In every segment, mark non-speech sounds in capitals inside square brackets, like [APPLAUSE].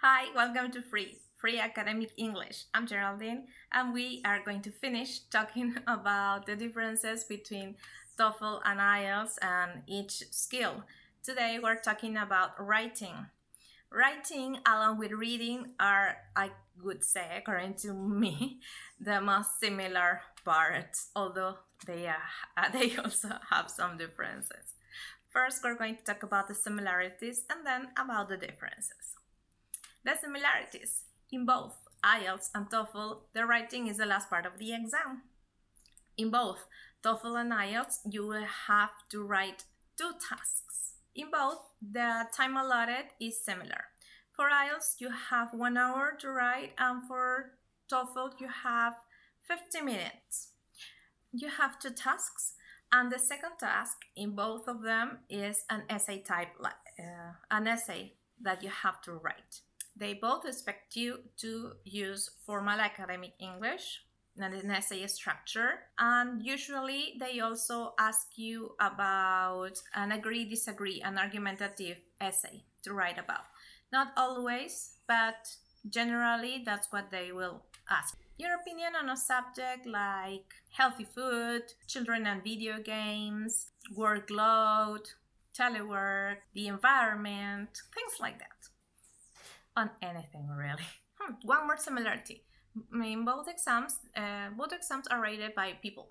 Hi, welcome to Free, Free Academic English. I'm Geraldine and we are going to finish talking [LAUGHS] about the differences between TOEFL and IELTS and each skill. Today we're talking about writing. Writing along with reading are, I would say, according to [LAUGHS] me, the most similar parts, although they, are, [LAUGHS] uh, they also have some differences. First, we're going to talk about the similarities and then about the differences. The similarities. In both IELTS and TOEFL, the writing is the last part of the exam. In both TOEFL and IELTS, you will have to write two tasks. In both, the time allotted is similar. For IELTS, you have one hour to write, and for TOEFL, you have 50 minutes. You have two tasks, and the second task in both of them is an essay type, uh, an essay that you have to write. They both expect you to use formal academic English and an essay structure. And usually they also ask you about an agree disagree, an argumentative essay to write about. Not always, but generally that's what they will ask. Your opinion on a subject like healthy food, children and video games, workload, telework, the environment, things like that on anything really. [LAUGHS] Hmm, one more similarity. In both exams, uh, both exams are rated by people.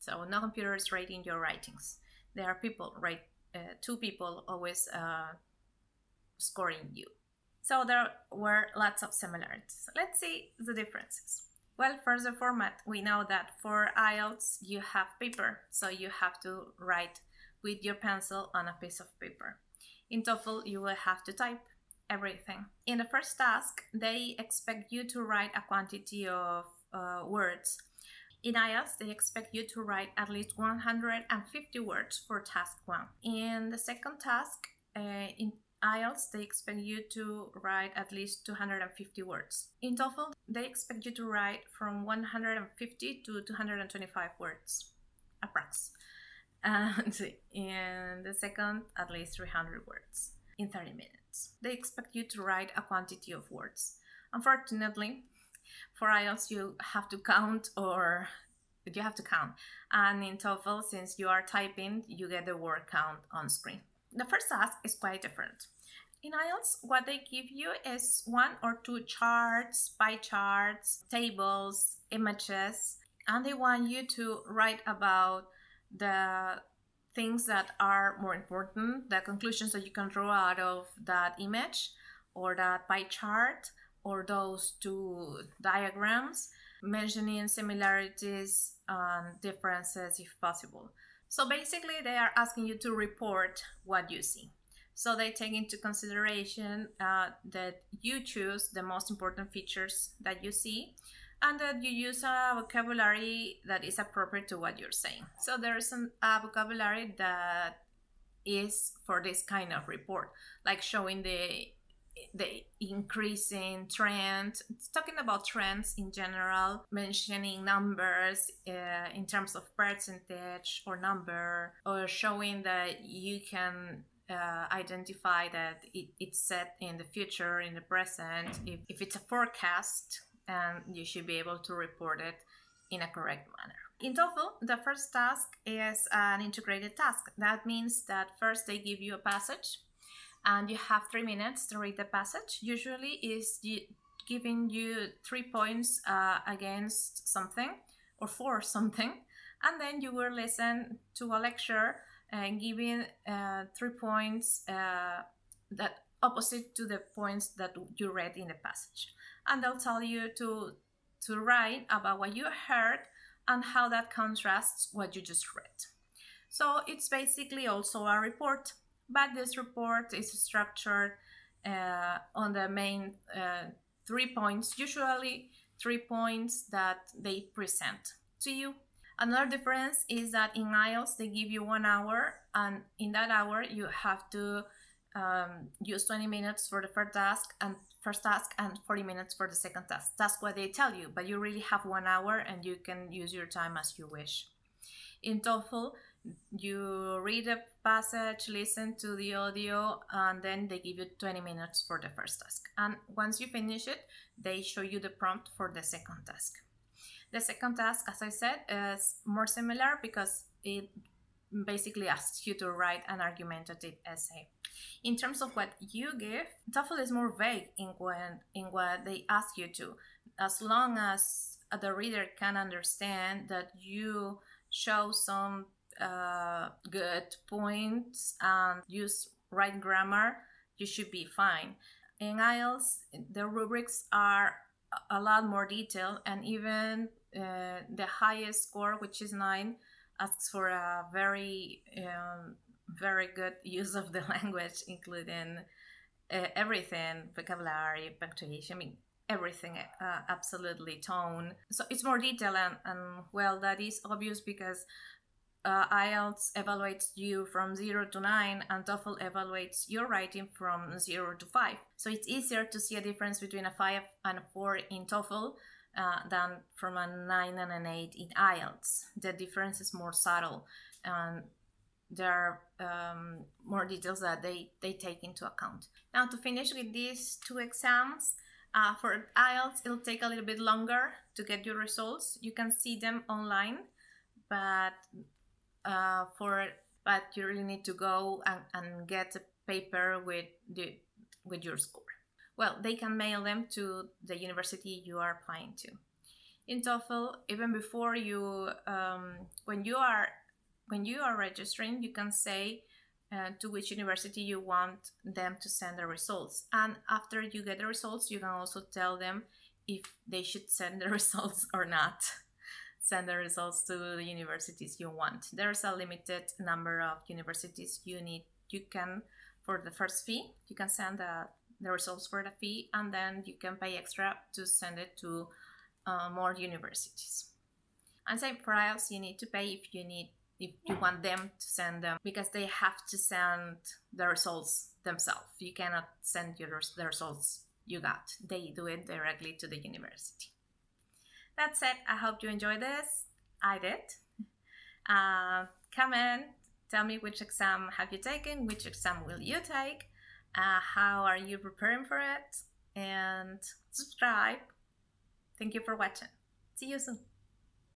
So no computer is rating your writings. There are people, right? Uh, two people always uh, scoring you. So there were lots of similarities. Let's see the differences. Well, first the format. We know that for IELTS you have paper, so you have to write with your pencil on a piece of paper. In TOEFL you will have to type everything. In the first task, they expect you to write a quantity of uh, words. In IELTS, they expect you to write at least 150 words for task one. In the second task, uh, in IELTS, they expect you to write at least 250 words. In TOEFL, they expect you to write from 150 to 225 words, approx. [LAUGHS] And in the second, at least 300 words in 30 minutes. They expect you to write a quantity of words. Unfortunately, for IELTS you have to count or you have to count. And in TOEFL, since you are typing, you get the word count on screen. The first task is quite different. In IELTS, what they give you is one or two charts, pie charts, tables, images, and they want you to write about the things that are more important, the conclusions that you can draw out of that image or that pie chart or those two diagrams, mentioning similarities and differences if possible. So basically they are asking you to report what you see. So they take into consideration uh, that you choose the most important features that you see and that you use a vocabulary that is appropriate to what you're saying. So there's a vocabulary that is for this kind of report, like showing the the increasing trend, it's talking about trends in general, mentioning numbers uh, in terms of percentage or number, or showing that you can uh, identify that it, it's set in the future, in the present, if, if it's a forecast, and you should be able to report it in a correct manner. In TOEFL, the first task is an integrated task. That means that first they give you a passage and you have three minutes to read the passage. Usually is giving you three points uh, against something or for [LAUGHS] something and then you will listen to a lecture and giving uh, three points uh, that opposite to the points that you read in the passage and they'll tell you to to write about what you heard and how that contrasts what you just read. So it's basically also a report, but this report is structured uh, on the main uh, three points, usually three points that they present to you. Another difference is that in IELTS they give you one hour, and in that hour you have to um, use 20 minutes for the first task and first task and 40 minutes for the second task. That's what they tell you, but you really have one hour and you can use your time as you wish. In TOEFL, you read a passage, listen to the audio, and then they give you 20 minutes for the first task. And once you finish it, they show you the prompt for the second task. The second task, as I said, is more similar because it basically asks you to write an argumentative essay. In terms of what you give, TOEFL is more vague in when in what they ask you to. As long as the reader can understand that you show some uh, good points and use right grammar, you should be fine. In IELTS, the rubrics are a lot more detailed, and even uh, the highest score, which is nine, asks for a very, um, very good [LAUGHS] use of the language, including uh, everything vocabulary, punctuation, I mean, everything, uh, absolutely tone. So it's more detailed, and, and well, that is obvious because uh, IELTS evaluates you from 0 to 9 and TOEFL evaluates your writing from 0 to 5. So it's easier to see a difference between a 5 and a 4 in TOEFL uh, than from a 9 and an 8 in IELTS. The difference is more subtle and there are um, more details that they, they take into account. Now to finish with these two exams, uh, for IELTS it'll take a little bit longer to get your results. You can see them online, but uh, for but you really need to go and, and get a paper with the with your score. Well, they can mail them to the university you are applying to. In TOEFL, even before you, um, when you are when you are registering, you can say uh, to which university you want them to send the results. And after you get the results, you can also tell them if they should send the [LAUGHS] results or not send the results to the universities you want. There's a limited number of universities you need. You can, for the first fee, you can send the, the results for the fee and then you can pay extra to send it to uh, more universities. And same for IELTS, you need to pay if you need if you want them to send them because they have to send the results themselves. You cannot send your, the results you got. They do it directly to the university. That's it. I hope you enjoyed this. I did. Uh, comment, tell me which exam have you taken, which exam will you take, uh, how are you preparing for it, and subscribe. Thank you for watching. See you soon.